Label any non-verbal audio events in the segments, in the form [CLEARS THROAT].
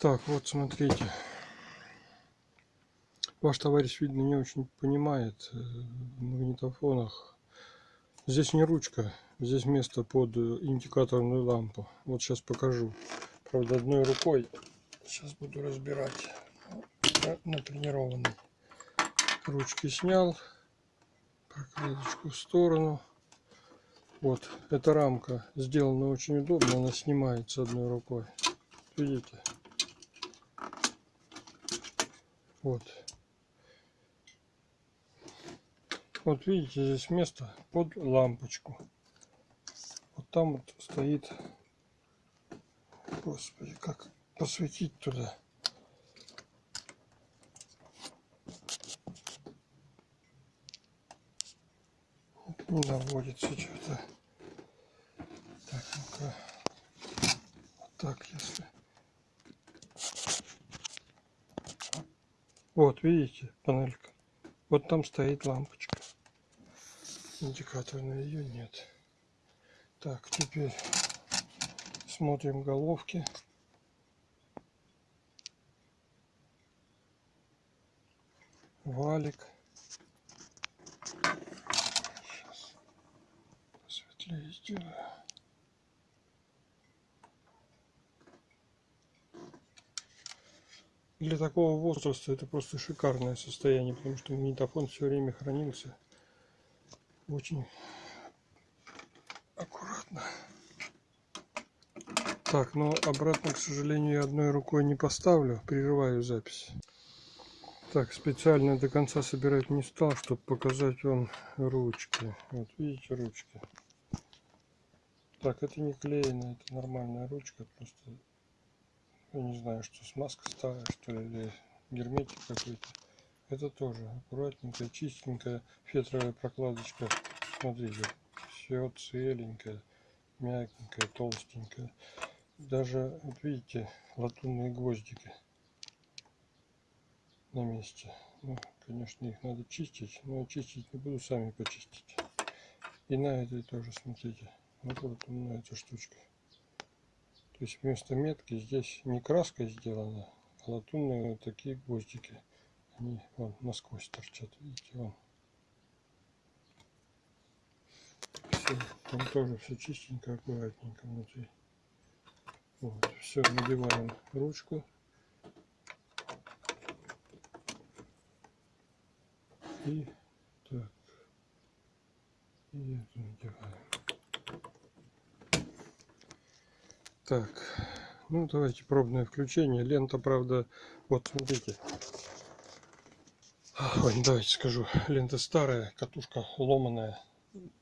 Так, вот смотрите. Ваш товарищ, видно, не очень понимает э, в магнитофонах. Здесь не ручка, здесь место под э, индикаторную лампу. Вот сейчас покажу. Правда, одной рукой. Сейчас буду разбирать. Натренированный. Ручки снял. Прокладочку в сторону. Вот, эта рамка сделана очень удобно. Она снимается одной рукой. Видите? Вот. Вот видите, здесь место под лампочку. Вот там вот стоит... Господи, как посветить туда? Не наводится что-то. Так, ну-ка. Вот так, если... Вот, видите, панелька. Вот там стоит лампочка. Индикаторная ее нет. Так, теперь смотрим головки. Валик. Сейчас посветлее сделаю. Для такого возраста это просто шикарное состояние, потому что магнитофон все время хранился очень аккуратно. Так, но обратно, к сожалению, я одной рукой не поставлю, прерываю запись. Так, специально до конца собирать не стал, чтобы показать вам ручки. Вот, видите ручки? Так, это не клеено, это нормальная ручка, просто я не знаю, что смазка старая, что ли, или герметик какой-то. Это тоже аккуратненькая, чистенькая фетровая прокладочка. Смотрите, все целенькое, мягенькое, толстенькое. Даже, вот видите, латунные гвоздики на месте. Ну, конечно, их надо чистить, но чистить не буду, сами почистить. И на этой тоже, смотрите, вот латунная эта штучка. То есть вместо метки здесь не краской сделана, а латунные вот такие гвоздики. Они вон насквозь торчат, видите, вон. Все, там тоже все чистенько, аккуратненько внутри. Вот, все, надеваем ручку. И так, и эту надеваем. Так, ну давайте пробное включение. Лента, правда, вот смотрите. Ой, давайте скажу. Лента старая, катушка ломаная.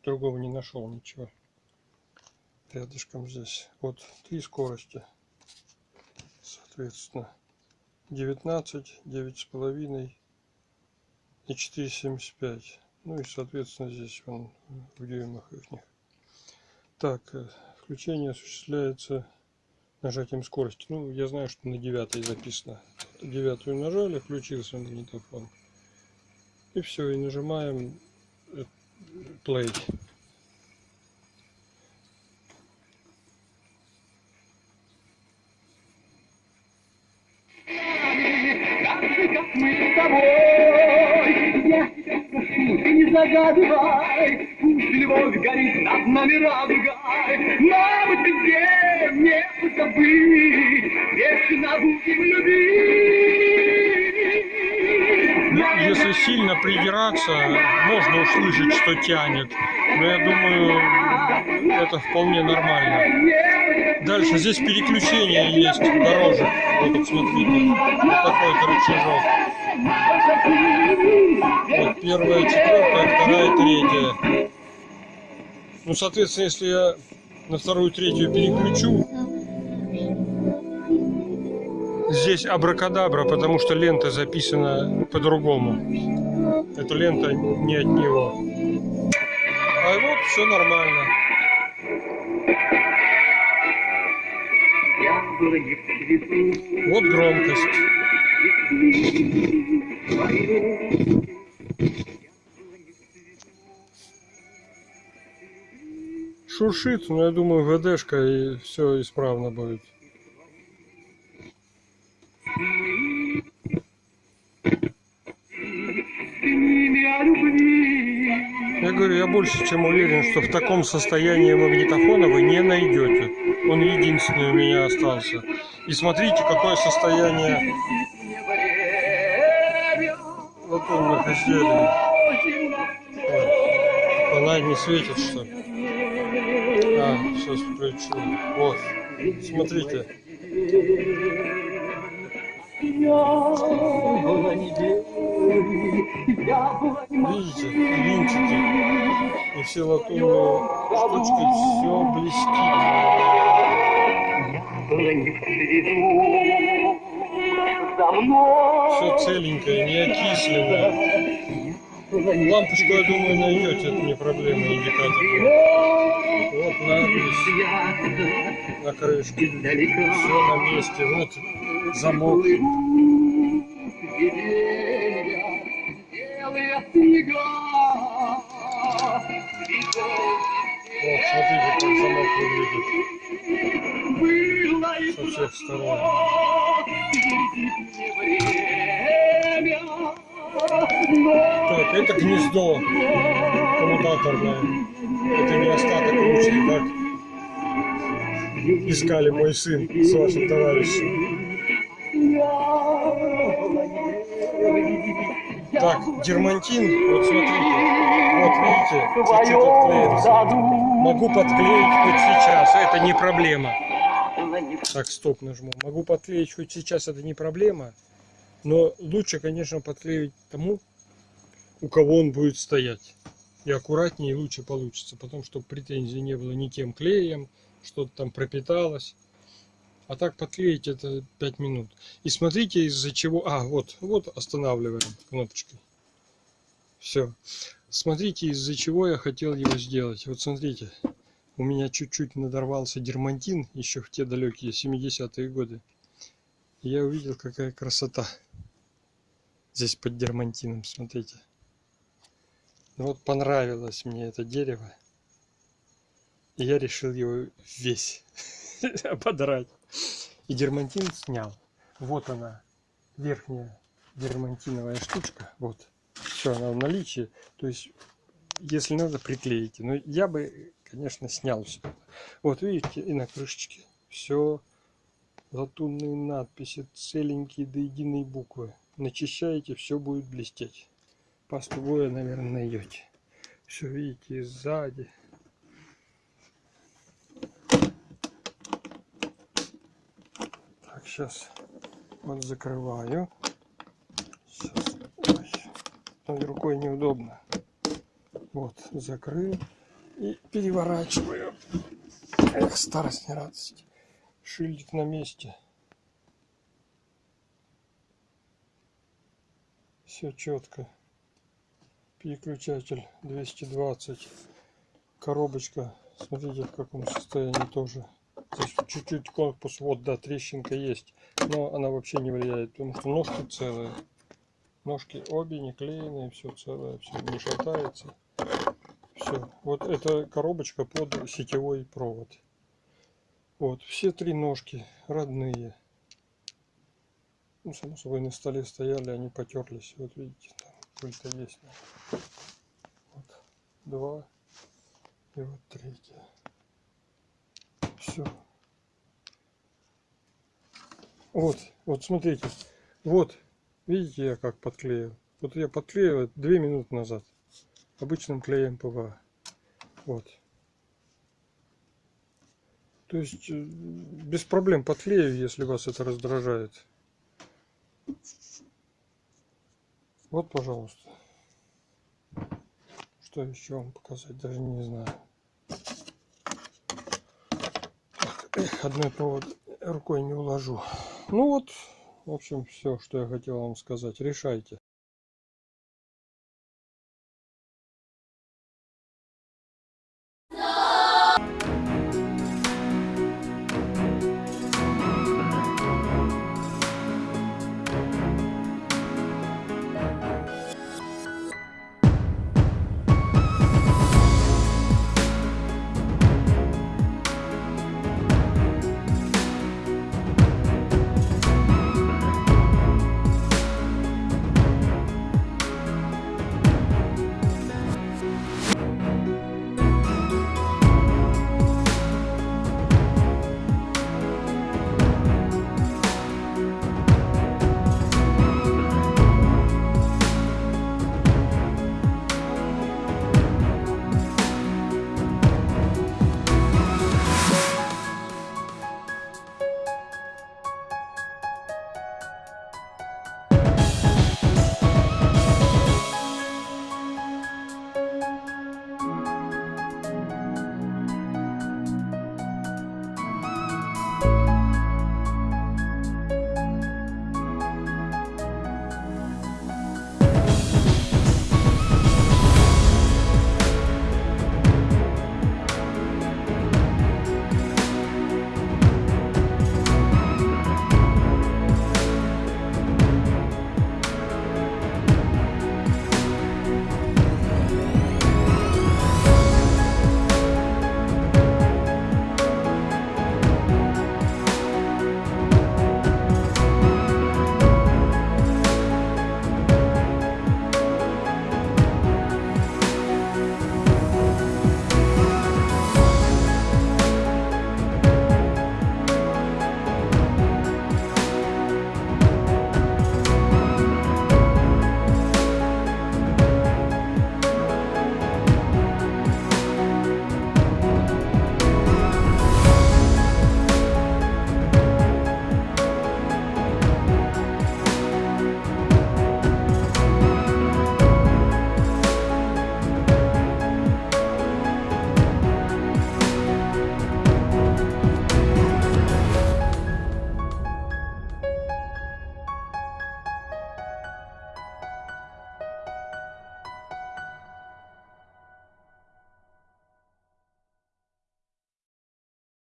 Другого не нашел ничего. Рядышком здесь. Вот три скорости. Соответственно, 19, 9,5 и 4,75. Ну и, соответственно, здесь он в дюймах их. Так, э, включение осуществляется нажатием скорости. Ну, я знаю, что на девятой записано. Девятую нажали, включился магнитофон. И все, и нажимаем э, play. как мы с тобой. Я тебя прошу, ты не загадывай, любовь горит над нами радугой. Мама, ты где мне позабыть, вечно будем любить. Ну, если сильно придираться, можно услышать, что тянет. Но я думаю, это вполне нормально. Дальше здесь переключение есть дорожек. Вот смотрите, вот такой рычажок. Вот первая, четвертая, вторая, третья. Ну, соответственно, если я на вторую, третью переключу, здесь абракадабра, потому что лента записана по-другому. Эта лента не от него. А вот все нормально. Вот громкость. шуршит, но я думаю, ГДшка и все исправно будет. Я говорю, я больше чем уверен, что в таком состоянии магнитофона вы не найдете. Он единственный у меня остался. И смотрите, какое состояние латунных изделий. Она не светит, что ли? Сейчас включу. Вот, смотрите. Видите, винтики и все латунные штучки, все блестит. Все целенькое, не окисленное. Лампочку, я думаю, найдете, это не проблема, индикатор. Вот надпись на крышке. Все на месте. Вот замок. Вот, смотрите, как замок выглядит со всех сторон. Гнездо коммутаторное. Это не остаток ручки, как искали мой сын с вашим товарищем. Так, дермантин, вот смотрите, вот видите, чуть-чуть отклеился. Могу подклеить хоть сейчас, это не проблема. Так, стоп нажму. Могу подклеить хоть сейчас, это не проблема. Но лучше, конечно, подклеивать тому, у кого он будет стоять. И аккуратнее и лучше получится. Потому что претензий не было ни тем клеем, что-то там пропиталось. А так подклеить это 5 минут. И смотрите из-за чего... А, вот, вот останавливаем кнопочкой. Все. Смотрите из-за чего я хотел его сделать. Вот смотрите. У меня чуть-чуть надорвался дермантин еще в те далекие 70-е годы. Я увидел, какая красота. Здесь под дермантином, смотрите. Вот понравилось мне это дерево. И я решил его весь [LAUGHS] ободрать. И дермантин снял. Вот она, верхняя дермантиновая штучка. Вот. Все, она в наличии. То есть, если надо, приклеите. Но я бы, конечно, снял все. Вот, видите, и на крышечке. Все. Латунные надписи, целенькие до единой буквы. Начищаете, все будет блестеть. Пасту боя, наверное, найдете. Все видите сзади. Так, сейчас вот закрываю. Сейчас. Ой, рукой неудобно. Вот, закрыл. И переворачиваю. Эх, старость не радость. Шильдик на месте. Все четко. Переключатель 220. Коробочка. Смотрите в каком состоянии тоже. Чуть-чуть корпус, вот, да, трещинка есть. Но она вообще не влияет, потому что ножки целые. Ножки обе не клееные, все целое, все не шатается. Все. Вот эта коробочка под сетевой провод. Вот, все три ножки родные. Ну, само собой, на столе стояли, они потерлись. Вот видите, пыль-то есть. Вот, два. И вот третья. Все. Вот, вот смотрите. Вот, видите, я как подклеил. Вот я подклеил две минуты назад. Обычным клеем ПВА. Вот. То есть э, без проблем подклею, если вас это раздражает. Вот, пожалуйста. Что еще вам показать, даже не знаю. [CLEARS THROAT] Одной провод рукой не уложу. Ну вот, в общем, все, что я хотел вам сказать. Решайте.